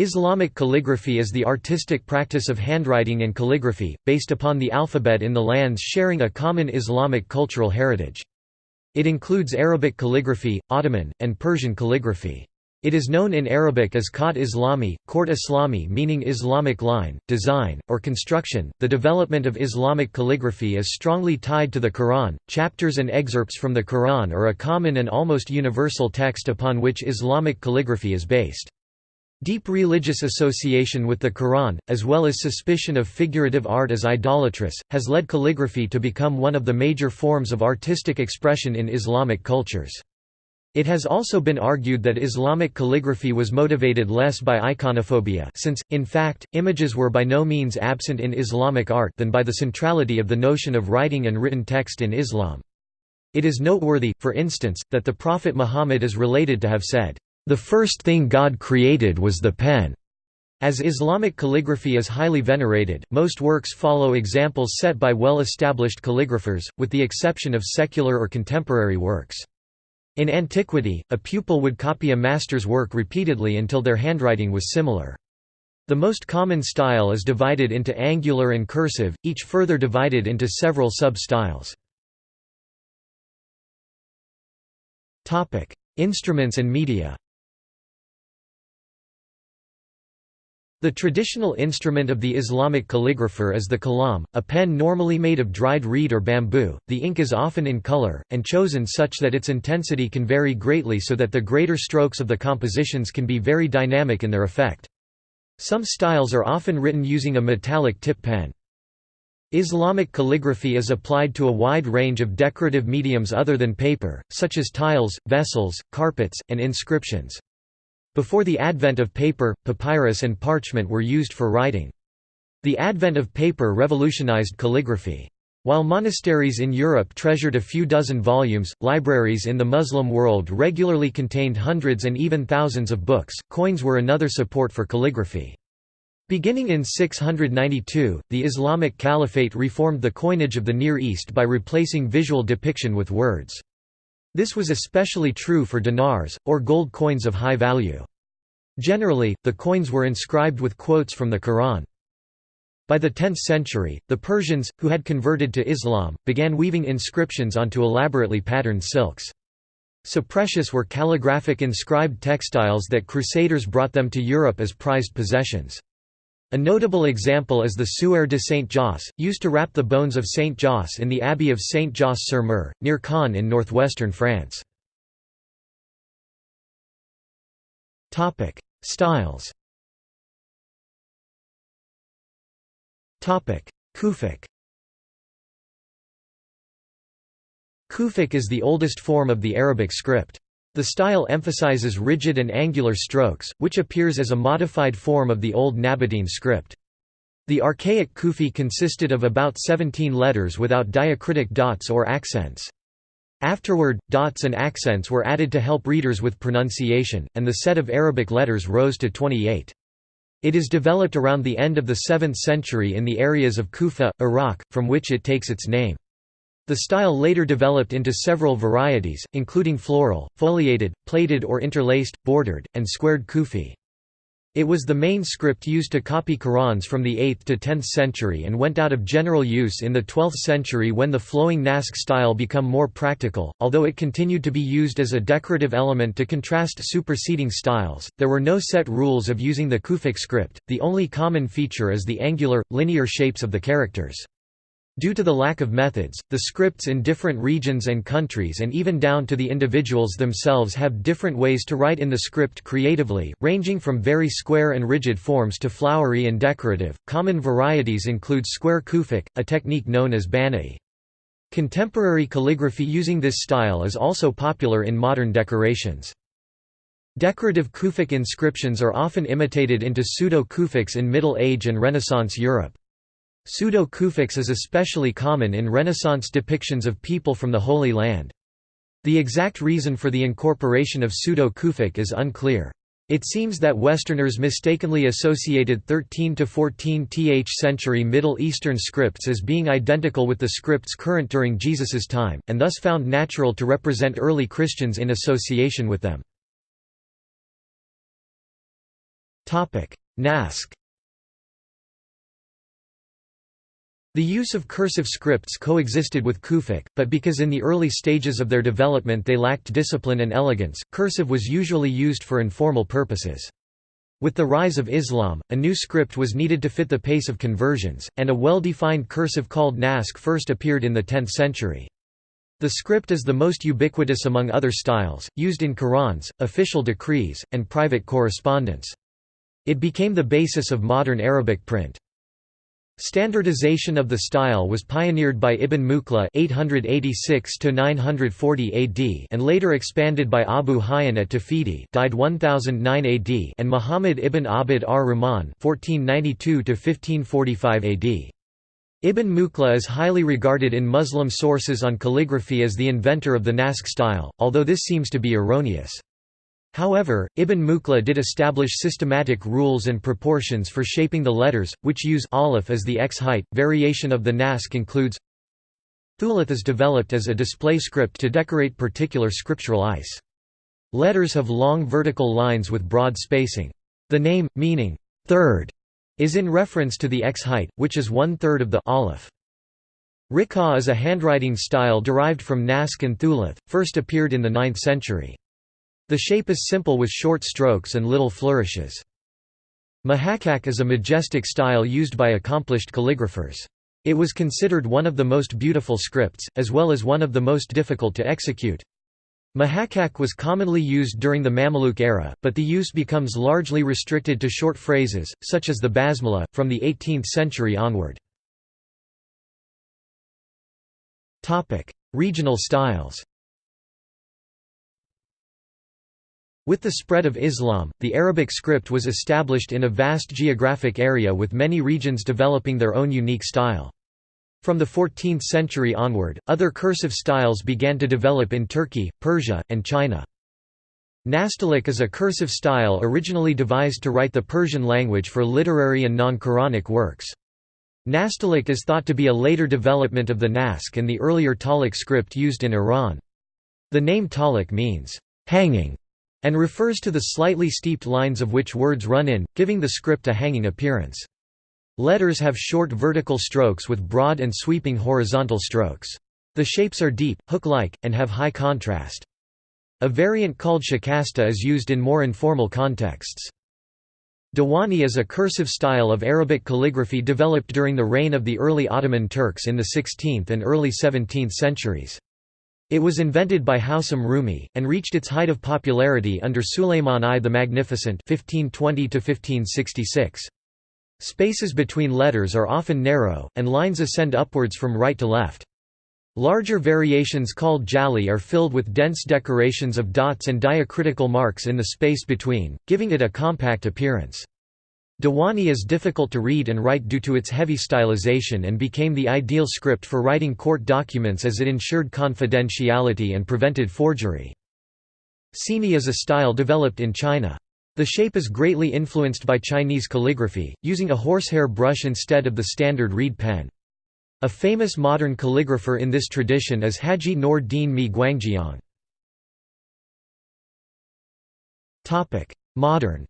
Islamic calligraphy is the artistic practice of handwriting and calligraphy, based upon the alphabet in the lands sharing a common Islamic cultural heritage. It includes Arabic calligraphy, Ottoman, and Persian calligraphy. It is known in Arabic as Khat Islami, Court Islami meaning Islamic line, design, or construction. The development of Islamic calligraphy is strongly tied to the Quran. Chapters and excerpts from the Quran are a common and almost universal text upon which Islamic calligraphy is based. Deep religious association with the Quran, as well as suspicion of figurative art as idolatrous, has led calligraphy to become one of the major forms of artistic expression in Islamic cultures. It has also been argued that Islamic calligraphy was motivated less by iconophobia since, in fact, images were by no means absent in Islamic art than by the centrality of the notion of writing and written text in Islam. It is noteworthy, for instance, that the Prophet Muhammad is related to have said, "...the first thing God created was the pen." As Islamic calligraphy is highly venerated, most works follow examples set by well-established calligraphers, with the exception of secular or contemporary works. In antiquity, a pupil would copy a master's work repeatedly until their handwriting was similar. The most common style is divided into angular and cursive, each further divided into several sub-styles. Instruments and media The traditional instrument of the Islamic calligrapher is the kalam, a pen normally made of dried reed or bamboo. The ink is often in color, and chosen such that its intensity can vary greatly so that the greater strokes of the compositions can be very dynamic in their effect. Some styles are often written using a metallic tip pen. Islamic calligraphy is applied to a wide range of decorative mediums other than paper, such as tiles, vessels, carpets, and inscriptions. Before the advent of paper, papyrus and parchment were used for writing. The advent of paper revolutionized calligraphy. While monasteries in Europe treasured a few dozen volumes, libraries in the Muslim world regularly contained hundreds and even thousands of books. Coins were another support for calligraphy. Beginning in 692, the Islamic Caliphate reformed the coinage of the Near East by replacing visual depiction with words. This was especially true for dinars, or gold coins of high value. Generally, the coins were inscribed with quotes from the Quran. By the 10th century, the Persians, who had converted to Islam, began weaving inscriptions onto elaborately patterned silks. So precious were calligraphic inscribed textiles that crusaders brought them to Europe as prized possessions. A notable example is the Suaire de Saint-Josse, used to wrap the bones of Saint Josse in the Abbey of Saint-Josse-sur-Mer, near Caen in northwestern France. Styles Kufic Kufic is the oldest form of the Arabic script. The style emphasizes rigid and angular strokes, which appears as a modified form of the old Nabatean script. The archaic Kufi consisted of about 17 letters without diacritic dots or accents. Afterward, dots and accents were added to help readers with pronunciation, and the set of Arabic letters rose to 28. It is developed around the end of the 7th century in the areas of Kufa, Iraq, from which it takes its name. The style later developed into several varieties, including floral, foliated, plated or interlaced, bordered, and squared kufi. It was the main script used to copy Qurans from the 8th to 10th century and went out of general use in the 12th century when the flowing Naskh style became more practical. Although it continued to be used as a decorative element to contrast superseding styles, there were no set rules of using the Kufic script, the only common feature is the angular, linear shapes of the characters. Due to the lack of methods, the scripts in different regions and countries and even down to the individuals themselves have different ways to write in the script creatively, ranging from very square and rigid forms to flowery and decorative. Common varieties include square kufic, a technique known as bana'i. Contemporary calligraphy using this style is also popular in modern decorations. Decorative Kufic inscriptions are often imitated into pseudo-Kufics in Middle Age and Renaissance Europe. Pseudo-Kufics is especially common in Renaissance depictions of people from the Holy Land. The exact reason for the incorporation of pseudo-Kufic is unclear. It seems that Westerners mistakenly associated 13 to 14th century Middle Eastern scripts as being identical with the scripts current during Jesus's time, and thus found natural to represent early Christians in association with them. Naskh The use of cursive scripts coexisted with Kufic, but because in the early stages of their development they lacked discipline and elegance, cursive was usually used for informal purposes. With the rise of Islam, a new script was needed to fit the pace of conversions, and a well-defined cursive called Naskh first appeared in the 10th century. The script is the most ubiquitous among other styles, used in Qurans, official decrees, and private correspondence. It became the basis of modern Arabic print. Standardization of the style was pioneered by Ibn Muqla (886–940 AD) and later expanded by Abu Hayyan at Tawhidi (died 1009 AD) and Muhammad ibn Abd ar-Rahman (1492–1545 AD). Ibn Muqla is highly regarded in Muslim sources on calligraphy as the inventor of the Naskh style, although this seems to be erroneous. However, Ibn Muqla did establish systematic rules and proportions for shaping the letters, which use aleph as the x-height. Variation of the Naskh includes Thuluth is developed as a display script to decorate particular scriptural ice. Letters have long vertical lines with broad spacing. The name, meaning third, is in reference to the x-height, which is one-third of the aleph. Rikah is a handwriting style derived from Naskh and Thuluth, first appeared in the 9th century. The shape is simple with short strokes and little flourishes. Muhakkak is a majestic style used by accomplished calligraphers. It was considered one of the most beautiful scripts, as well as one of the most difficult to execute. Muhakkak was commonly used during the Mamluk era, but the use becomes largely restricted to short phrases, such as the basmala, from the 18th century onward. Regional styles With the spread of Islam, the Arabic script was established in a vast geographic area with many regions developing their own unique style. From the 14th century onward, other cursive styles began to develop in Turkey, Persia, and China. Nastaliq is a cursive style originally devised to write the Persian language for literary and non-Quranic works. Nastaliq is thought to be a later development of the Naskh and the earlier Taliq script used in Iran. The name Taliq means, hanging, and refers to the slightly steeped lines of which words run in, giving the script a hanging appearance. Letters have short vertical strokes with broad and sweeping horizontal strokes. The shapes are deep, hook-like, and have high contrast. A variant called shikasta is used in more informal contexts. Diwani is a cursive style of Arabic calligraphy developed during the reign of the early Ottoman Turks in the 16th and early 17th centuries. It was invented by Housham Rumi, and reached its height of popularity under Suleiman I the Magnificent 1520 -1566. Spaces between letters are often narrow, and lines ascend upwards from right to left. Larger variations called jali are filled with dense decorations of dots and diacritical marks in the space between, giving it a compact appearance. Diwani is difficult to read and write due to its heavy stylization and became the ideal script for writing court documents as it ensured confidentiality and prevented forgery. Sini is a style developed in China. The shape is greatly influenced by Chinese calligraphy, using a horsehair brush instead of the standard reed pen. A famous modern calligrapher in this tradition is Haji Noor Din Mi Guangjiang. Modern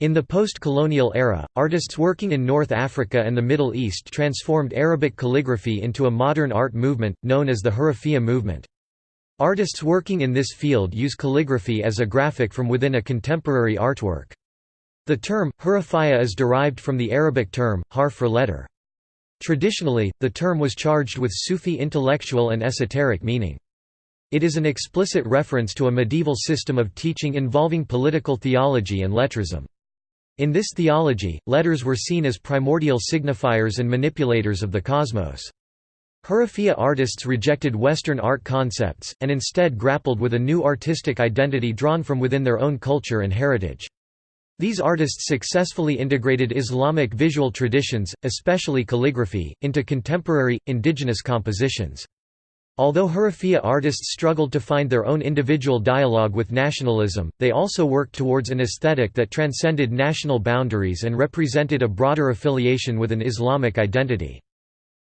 In the post-colonial era, artists working in North Africa and the Middle East transformed Arabic calligraphy into a modern art movement, known as the Hurufiyya movement. Artists working in this field use calligraphy as a graphic from within a contemporary artwork. The term, hurufiyya is derived from the Arabic term, harf for letter. Traditionally, the term was charged with Sufi intellectual and esoteric meaning. It is an explicit reference to a medieval system of teaching involving political theology and lettrism. In this theology, letters were seen as primordial signifiers and manipulators of the cosmos. Hurufiyya artists rejected Western art concepts, and instead grappled with a new artistic identity drawn from within their own culture and heritage. These artists successfully integrated Islamic visual traditions, especially calligraphy, into contemporary, indigenous compositions. Although Hurufiyya artists struggled to find their own individual dialogue with nationalism, they also worked towards an aesthetic that transcended national boundaries and represented a broader affiliation with an Islamic identity.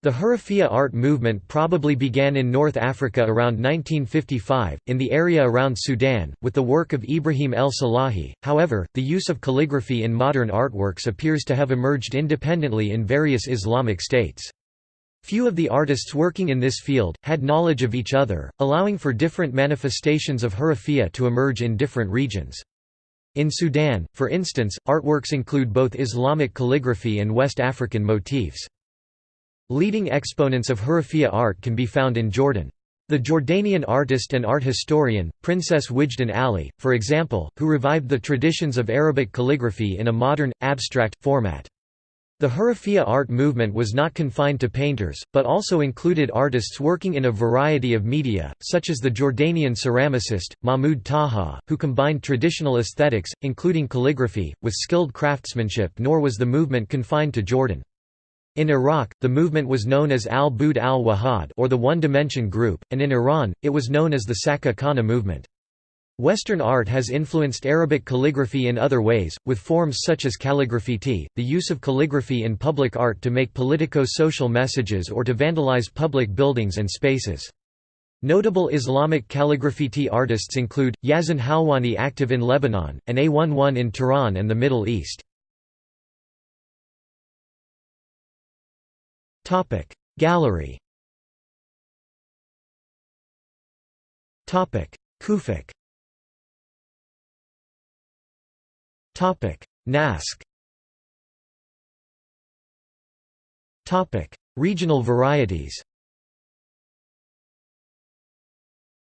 The Hurufiyya art movement probably began in North Africa around 1955, in the area around Sudan, with the work of Ibrahim el-Salahi. However, the use of calligraphy in modern artworks appears to have emerged independently in various Islamic states. Few of the artists working in this field, had knowledge of each other, allowing for different manifestations of Hurufiyya to emerge in different regions. In Sudan, for instance, artworks include both Islamic calligraphy and West African motifs. Leading exponents of Hurufiyya art can be found in Jordan. The Jordanian artist and art historian, Princess Wijdan Ali, for example, who revived the traditions of Arabic calligraphy in a modern, abstract, format. The Hurufiyya art movement was not confined to painters, but also included artists working in a variety of media, such as the Jordanian ceramicist, Mahmoud Taha, who combined traditional aesthetics, including calligraphy, with skilled craftsmanship nor was the movement confined to Jordan. In Iraq, the movement was known as al-Bud al-Wahad or the One-Dimension Group, and in Iran, it was known as the Sakka Khana movement. Western art has influenced Arabic calligraphy in other ways, with forms such as calligraffiti, the use of calligraphy in public art to make politico-social messages or to vandalize public buildings and spaces. Notable Islamic calligraffiti artists include, Yazan Halwani active in Lebanon, and A11 in Tehran and the Middle East. Gallery Kufic Topic. Naskh Topic. Regional varieties.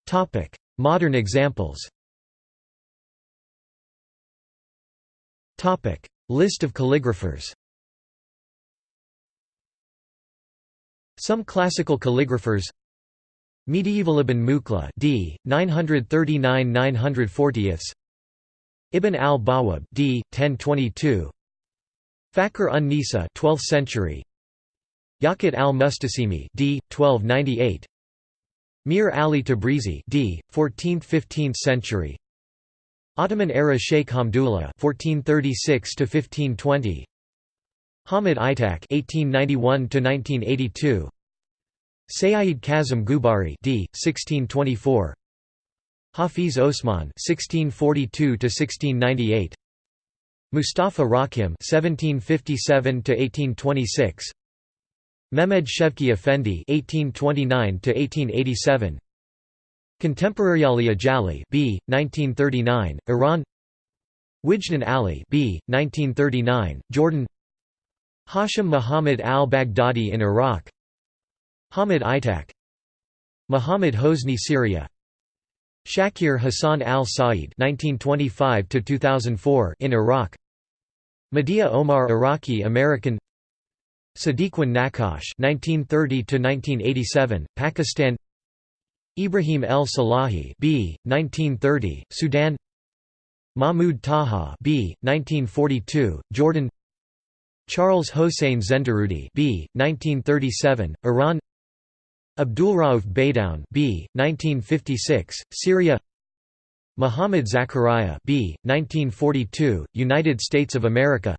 Topic. Modern examples. Topic. List of calligraphers. Some classical calligraphers. Medieval Ibn Muqla d. 939–940 Ibn al-Bawab d. 1022 Fakhr un-Nisa 12th century Yaqut al-Mustasimi d. 1298 Mir Ali Tabrizi d. 14th–15th century Ottoman era Sheikh Hamdullah 1436 to 1520 Hamid Aitak (1891–1982), Sayyid Kazim Gubari (d. 1624), Hafiz Osman (1642–1698), Mustafa Rakim (1757–1826), Mehmed Shevki Effendi (1829–1887). Contemporary Ali Ajali B. 1939, Iran Wijdan Ali B. 1939, Jordan Hashim Muhammad al-Baghdadi in Iraq Hamid Aitak Muhammad Hosni Syria Shakir Hassan al-Said in Iraq Madiha Omar Iraqi American Sadequain Nakash (1930–1987), Pakistan. Ibrahim El Salahi (b. 1930), Sudan. Mahmoud Taha (b. 1942), Jordan. Charles Hossein Zenderoudi B. 1937, Iran Abdulrauf Baydoun B. 1956, Syria. Muhammad Zakaria B. 1942, United States of America.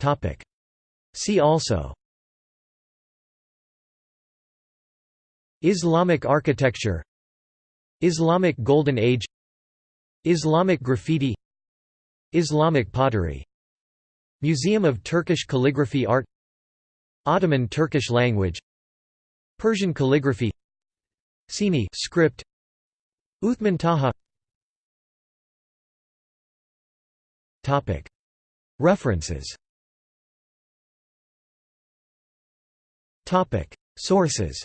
Topic. See also. Islamic architecture. Islamic Golden Age. Islamic graffiti. Islamic pottery. Museum of Turkish Calligraphy Art Ottoman Turkish language Persian calligraphy Sini script Uthman Taha. Topic. References. Topic. Sources.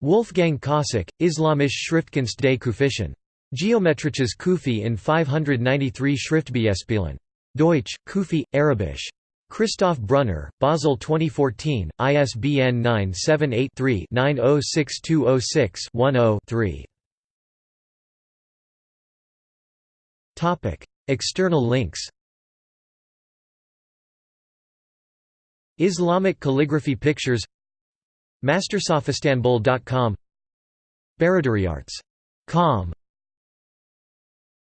Wolfgang Kossak, Islamisch Schriftkunst des Kufischen. Geometrisches Kufi in 593 Schriftbeispielen. Deutsch, Kufi, Arabisch. Christoph Brunner, Basel 2014, ISBN 978-3-906206-10-3. External links. Islamic calligraphy pictures. Mastersoffistanbul.com Baradariarts.com